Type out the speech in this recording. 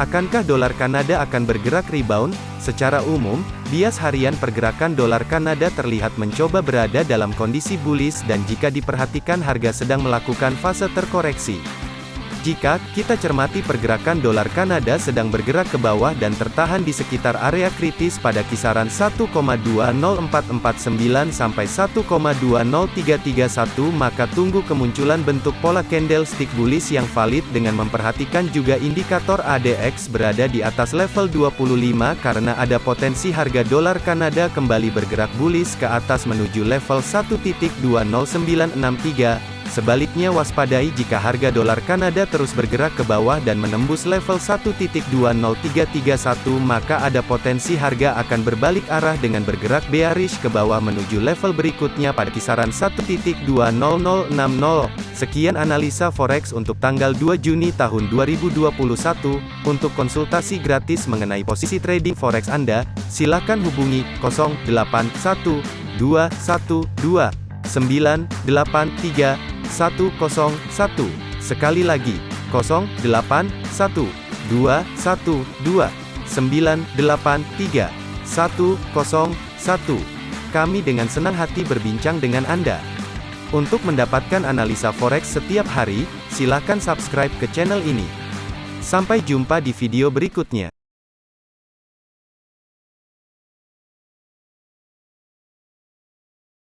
Akankah dolar Kanada akan bergerak rebound? Secara umum, bias harian pergerakan dolar Kanada terlihat mencoba berada dalam kondisi bullish dan jika diperhatikan harga sedang melakukan fase terkoreksi. Jika kita cermati pergerakan dolar Kanada sedang bergerak ke bawah dan tertahan di sekitar area kritis pada kisaran 1,20449 sampai 1,20331 maka tunggu kemunculan bentuk pola candlestick bullish yang valid dengan memperhatikan juga indikator ADX berada di atas level 25 karena ada potensi harga dolar Kanada kembali bergerak bullish ke atas menuju level 1.20963 Sebaliknya waspadai jika harga dolar Kanada terus bergerak ke bawah dan menembus level 1.20331 maka ada potensi harga akan berbalik arah dengan bergerak bearish ke bawah menuju level berikutnya pada kisaran 1.20060. Sekian analisa forex untuk tanggal 2 Juni tahun 2021. Untuk konsultasi gratis mengenai posisi trading forex Anda, silakan hubungi 081212 983 101. Sekali lagi, 081 212 983 101. Kami dengan senang hati berbincang dengan Anda. Untuk mendapatkan analisa forex setiap hari, silakan subscribe ke channel ini. Sampai jumpa di video berikutnya.